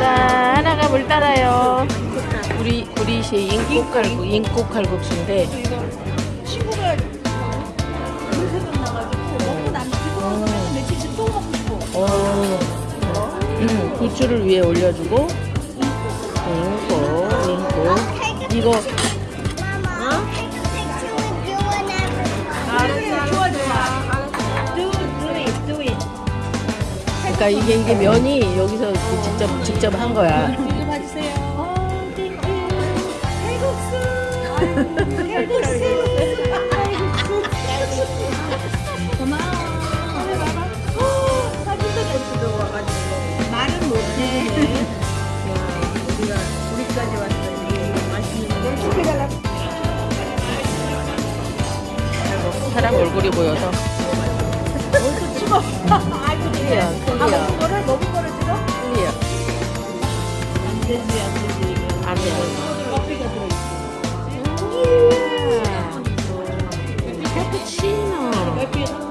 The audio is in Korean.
자, 하나가 물 따라요. 우리 우리 시 인국 칼국 인국 칼국수인데 친구가 물세금 나가지고 먹고 남기고 며칠씩 또 먹고 싶어. 어, 음, 부추를 위에 올려주고 인국 인국 이거 그러니까 이게 이게 면이 여기서 직접 직접 한 거야. 이거 봐주세요. 어, thank you. 칼국수. 칼국수. 고마워. 그래, 봐봐. 어, 사진도 잘 찍어와가지고. 말은 못해. 우리가 우리까지 왔어. 맛있는 걸 시켜달라고. 사람 얼굴이 보여서 찍어. 아이고, 클리어 아, 클리어. 먹 Cappuccino!